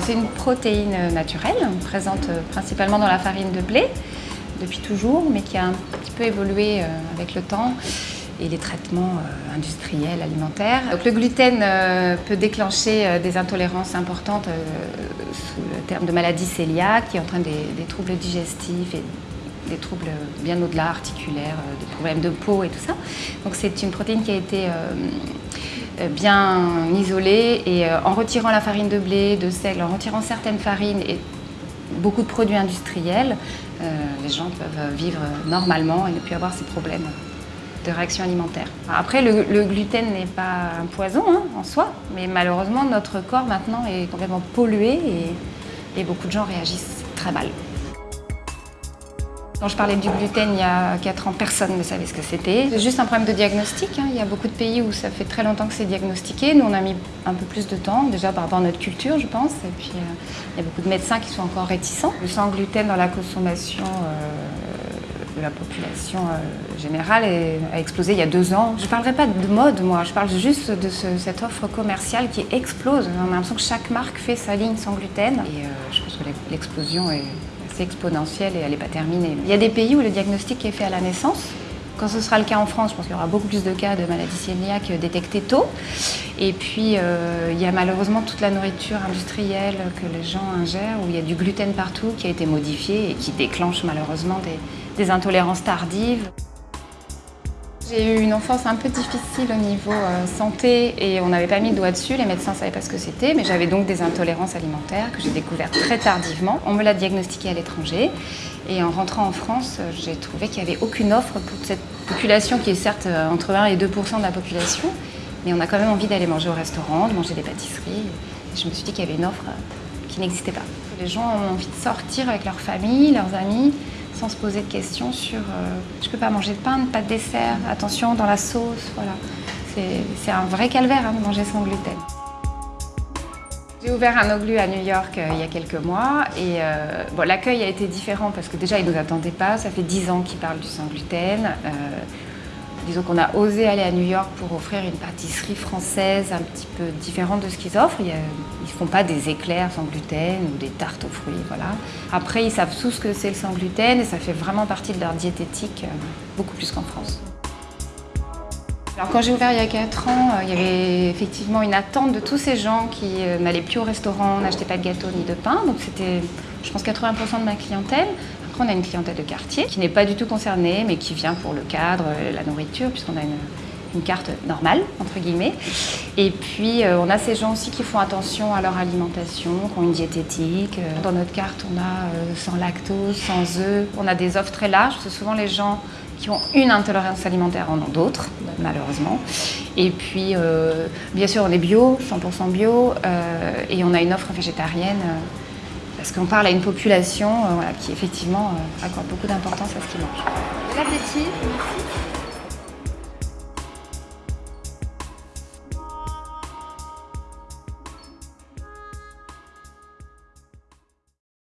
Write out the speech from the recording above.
C'est une protéine naturelle, présente principalement dans la farine de blé depuis toujours, mais qui a un petit peu évolué avec le temps et les traitements industriels, alimentaires. Donc, le gluten peut déclencher des intolérances importantes sous le terme de maladie cœliaque, qui entraîne des, des troubles digestifs et des troubles bien au-delà, articulaires, des problèmes de peau et tout ça. Donc c'est une protéine qui a été bien isolée et en retirant la farine de blé, de seigle, en retirant certaines farines et beaucoup de produits industriels, les gens peuvent vivre normalement et ne plus avoir ces problèmes de réaction alimentaire. Après, le, gluten n'est pas un poison hein, en soi, mais malheureusement, notre corps maintenant est complètement pollué et beaucoup de gens réagissent très mal. Quand je parlais du gluten il y a 4 ans, personne ne savait ce que c'était. C'est juste un problème de diagnostic. Hein. Il y a beaucoup de pays où ça fait très longtemps que c'est diagnostiqué. Nous, on a mis un peu plus de temps, déjà par rapport à notre culture, je pense. Et puis, euh, il y a beaucoup de médecins qui sont encore réticents. Le sang gluten dans la consommation euh, de la population euh, générale a explosé il y a deux ans. Je ne parlerai pas de mode, moi. Je parle juste de cette offre commerciale qui explose. On a l'impression que chaque marque fait sa ligne sans gluten. Et je pense que l'explosion est c'est exponentielle et elle n'est pas terminée. Il y a des pays où le diagnostic est fait à la naissance. Quand ce sera le cas en France, je pense qu'il y aura beaucoup plus de cas de maladie cœliaque détectés tôt. Et puis, euh, il y a malheureusement toute la nourriture industrielle que les gens ingèrent, où il y a du gluten partout qui a été modifié et qui déclenche malheureusement des intolérances tardives. J'ai eu une enfance un peu difficile au niveau euh, santé et on n'avait pas mis le doigt dessus, les médecins ne savaient pas ce que c'était, mais j'avais donc des intolérances alimentaires que j'ai découvertes très tardivement. On me l'a diagnostiqué à l'étranger et en rentrant en France, j'ai trouvé qu'il n'y avait aucune offre pour cette population qui est certes euh, entre 1 et 2% de la population, mais on a quand même envie d'aller manger au restaurant, de manger des pâtisseries. je me suis dit qu'il y avait une offre euh, qui n'existait pas. Les gens ont envie de sortir avec leur famille, leurs amis, se poser de questions sur euh, je peux pas manger de pain, pas de dessert, attention dans la sauce, voilà. C'est un vrai calvaire hein, de manger sans gluten. J'ai ouvert un oglu à New York euh, il y a quelques mois et euh, bon, l'accueil a été différent parce que déjà ils ne nous attendaient pas, ça fait 10 ans qu'ils parlent du sans gluten. Disons qu'on a osé aller à New York pour offrir une pâtisserie française un petit peu différente de ce qu'ils offrent. Ils ne font pas des éclairs sans gluten ou des tartes aux fruits, voilà. Après, ils savent tous ce que c'est le sans gluten et ça fait vraiment partie de leur diététique, euh, beaucoup plus qu'en France. Alors quand j'ai ouvert il y a 4 ans, euh, il y avait effectivement une attente de tous ces gens qui euh, n'allaient plus au restaurant, n'achetaient pas de gâteau ni de pain. Donc c'était, je pense, 80% de ma clientèle. On a une clientèle de quartier qui n'est pas du tout concernée, mais qui vient pour le cadre, la nourriture, puisqu'on a une, carte normale, entre guillemets. Et puis, euh, on a ces gens aussi qui font attention à leur alimentation, qui ont une diététique. Euh, dans notre carte, on a euh, sans lactose, sans œufs. On a des offres très larges, c'est souvent les gens qui ont une intolérance alimentaire en ont d'autres, malheureusement. Et puis, bien sûr, on est bio, 100% bio, et on a une offre végétarienne parce qu'on parle à une population euh, qui effectivement euh, accorde beaucoup d'importance à ce qu'ils mangent. Merci.